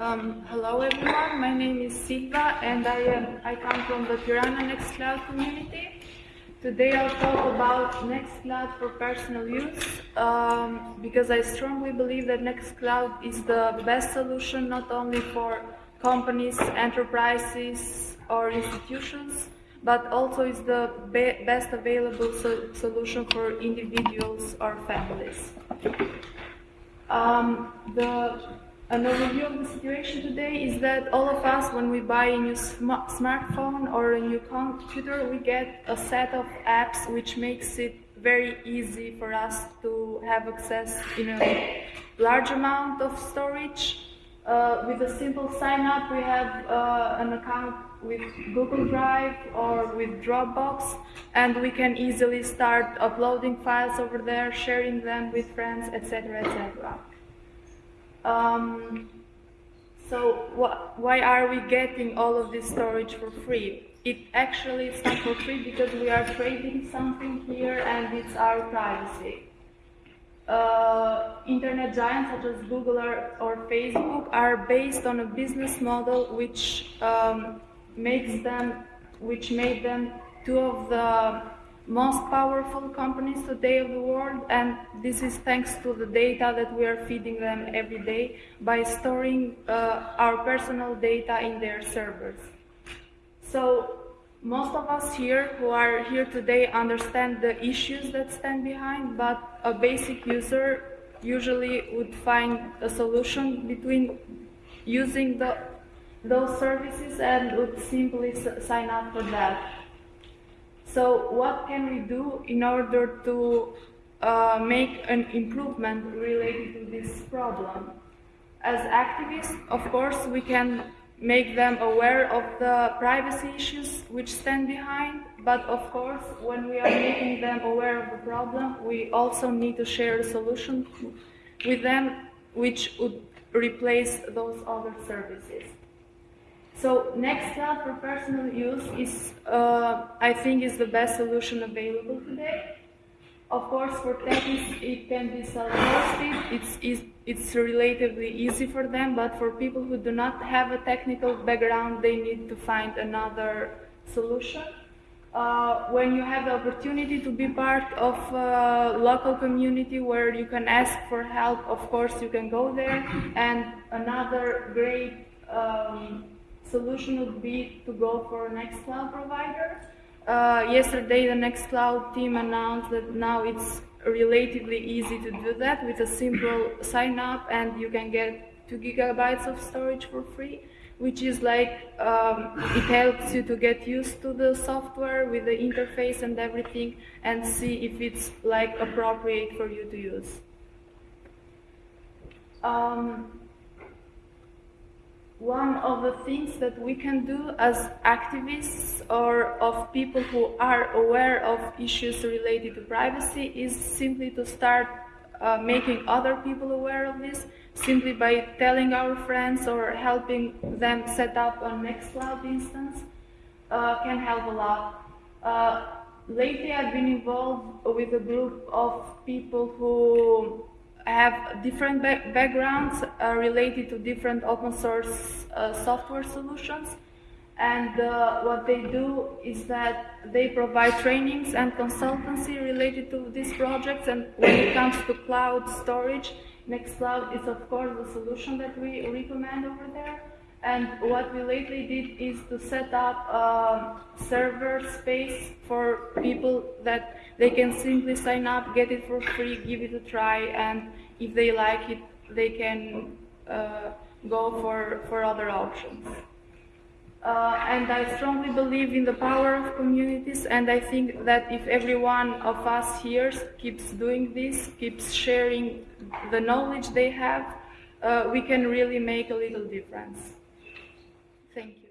Um, hello everyone, my name is Silva and I, am, I come from the Tirana Nextcloud community. Today I'll talk about Nextcloud for personal use um, because I strongly believe that Nextcloud is the best solution not only for companies, enterprises or institutions but also is the be best available so solution for individuals or families. Um, the an overview of the situation today is that all of us, when we buy a new sm smartphone or a new computer, we get a set of apps which makes it very easy for us to have access in a large amount of storage. Uh, with a simple sign up, we have uh, an account with Google Drive or with Dropbox, and we can easily start uploading files over there, sharing them with friends, etc., etc. Um, so wh why are we getting all of this storage for free? It actually is not for free because we are trading something here and it's our privacy. Uh, internet giants such as Google or, or, Facebook are based on a business model which um, makes them, which made them two of the most powerful companies today of the world and this is thanks to the data that we are feeding them every day by storing uh, our personal data in their servers. So most of us here who are here today understand the issues that stand behind, but a basic user usually would find a solution between using the, those services and would simply sign up for that. So what can we do in order to uh, make an improvement related to this problem? As activists, of course, we can make them aware of the privacy issues which stand behind, but of course, when we are making them aware of the problem, we also need to share a solution with them which would replace those other services. So Nextcloud for personal use is, uh, I think, is the best solution available today. Of course, for techies, it can be self-hosted. It's, it's relatively easy for them, but for people who do not have a technical background, they need to find another solution. Uh, when you have the opportunity to be part of a local community where you can ask for help, of course you can go there. And another great um, solution would be to go for a Nextcloud provider. Uh, yesterday, the Nextcloud team announced that now it's relatively easy to do that with a simple sign up and you can get 2 gigabytes of storage for free which is like um, it helps you to get used to the software with the interface and everything and see if it's like appropriate for you to use. Um, one of the things that we can do as activists or of people who are aware of issues related to privacy is simply to start uh, making other people aware of this simply by telling our friends or helping them set up a Nextcloud instance uh, can help a lot. Uh, lately I've been involved with a group of people who have different backgrounds uh, related to different open source uh, software solutions. And uh, what they do is that they provide trainings and consultancy related to these projects. And when it comes to cloud storage, Nextcloud is of course the solution that we recommend over there. And what we lately did is to set up a server space for people that they can simply sign up, get it for free, give it a try, and if they like it, they can uh, go for, for other options. Uh, and I strongly believe in the power of communities and I think that if every one of us here keeps doing this, keeps sharing the knowledge they have, uh, we can really make a little difference. Thank you.